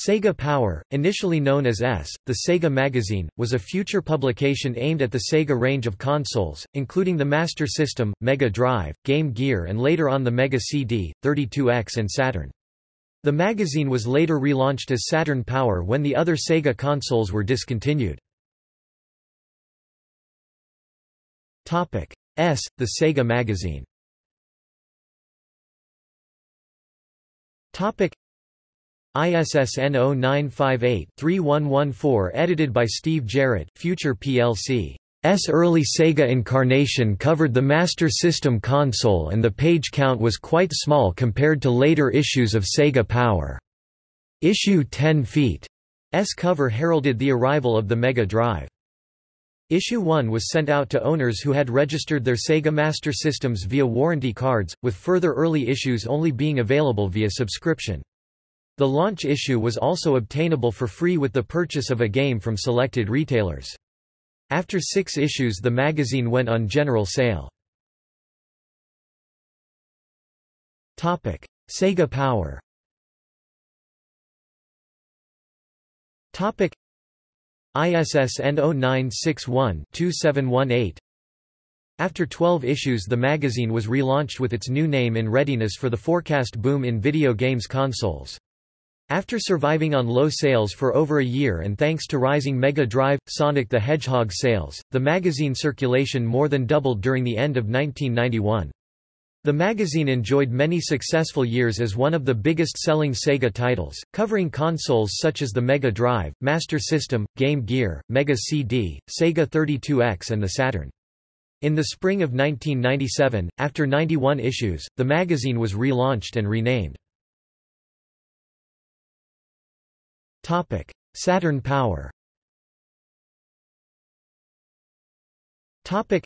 Sega Power, initially known as S, the Sega Magazine, was a future publication aimed at the Sega range of consoles, including the Master System, Mega Drive, Game Gear and later on the Mega CD, 32X and Saturn. The magazine was later relaunched as Saturn Power when the other Sega consoles were discontinued. S, the Sega Magazine ISSN 0958-3114 edited by Steve Jarrett Future plc. S early Sega incarnation covered the Master System console and the page count was quite small compared to later issues of Sega Power. Issue 10 feet. S cover heralded the arrival of the Mega Drive. Issue 1 was sent out to owners who had registered their Sega Master Systems via warranty cards, with further early issues only being available via subscription. The launch issue was also obtainable for free with the purchase of a game from selected retailers. After six issues the magazine went on general sale. Sega Power ISSN 0961-2718 After 12 issues the magazine was relaunched with its new name in readiness for the forecast boom in video games consoles. After surviving on low sales for over a year and thanks to rising Mega Drive, Sonic the Hedgehog sales, the magazine circulation more than doubled during the end of 1991. The magazine enjoyed many successful years as one of the biggest-selling Sega titles, covering consoles such as the Mega Drive, Master System, Game Gear, Mega CD, Sega 32X and the Saturn. In the spring of 1997, after 91 issues, the magazine was relaunched and renamed. Topic: Saturn Power. Topic: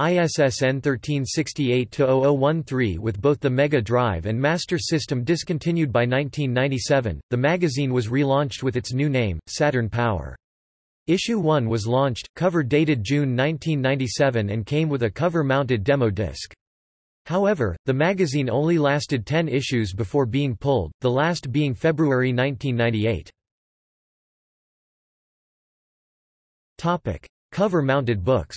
ISSN 1368-0013 With both the Mega Drive and Master System discontinued by 1997, the magazine was relaunched with its new name, Saturn Power. Issue 1 was launched, cover dated June 1997 and came with a cover-mounted demo disc. However, the magazine only lasted 10 issues before being pulled, the last being February 1998. Cover-mounted books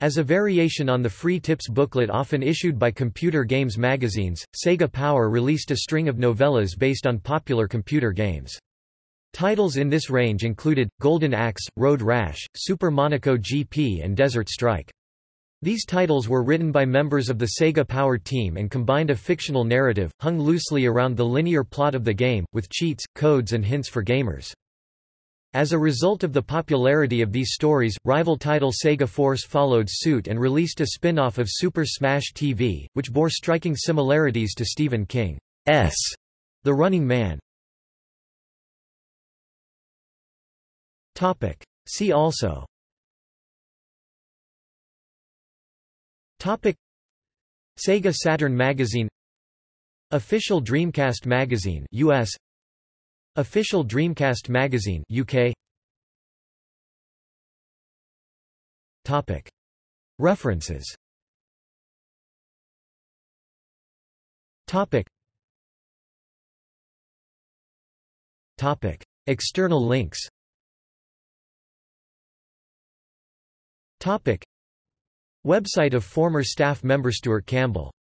As a variation on the free tips booklet often issued by computer games magazines, Sega Power released a string of novellas based on popular computer games. Titles in this range included, Golden Axe, Road Rash, Super Monaco GP and Desert Strike. These titles were written by members of the Sega Power team and combined a fictional narrative, hung loosely around the linear plot of the game, with cheats, codes and hints for gamers. As a result of the popularity of these stories, rival title Sega Force followed suit and released a spin-off of Super Smash TV, which bore striking similarities to Stephen King's The Running Man. Topic. See also. Topic. Sega Saturn Magazine. Official Dreamcast Magazine US Official Dreamcast Magazine UK Topic. References. Topic. Topic. External links Topic. Website of former staff member Stuart Campbell